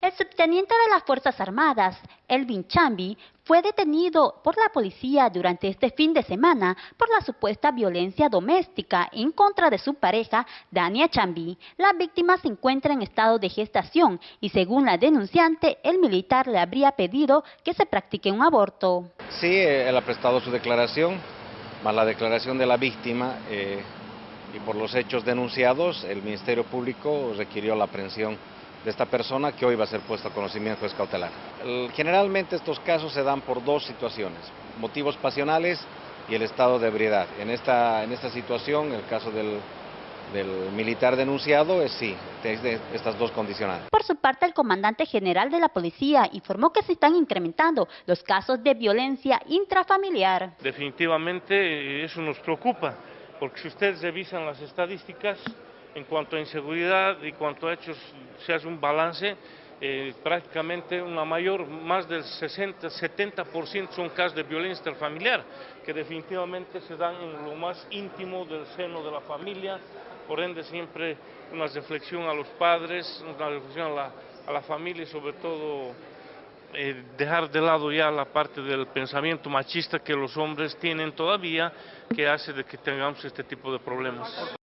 El subteniente de las Fuerzas Armadas, Elvin Chambi, fue detenido por la policía durante este fin de semana por la supuesta violencia doméstica en contra de su pareja, Dania Chambi. La víctima se encuentra en estado de gestación y según la denunciante, el militar le habría pedido que se practique un aborto. Sí, él ha prestado su declaración, más la declaración de la víctima eh, y por los hechos denunciados, el Ministerio Público requirió la aprehensión de esta persona que hoy va a ser puesto a conocimiento juez cautelar. Generalmente estos casos se dan por dos situaciones, motivos pasionales y el estado de ebriedad. En esta, en esta situación, el caso del, del militar denunciado es sí, de estas dos condicionantes. Por su parte, el comandante general de la policía informó que se están incrementando los casos de violencia intrafamiliar. Definitivamente eh, eso nos preocupa, porque si ustedes revisan las estadísticas, en cuanto a inseguridad y cuanto a hechos se hace un balance, eh, prácticamente una mayor, más del 60-70% son casos de violencia interfamiliar, que definitivamente se dan en lo más íntimo del seno de la familia, por ende siempre una reflexión a los padres, una reflexión a la, a la familia y sobre todo eh, dejar de lado ya la parte del pensamiento machista que los hombres tienen todavía, que hace de que tengamos este tipo de problemas.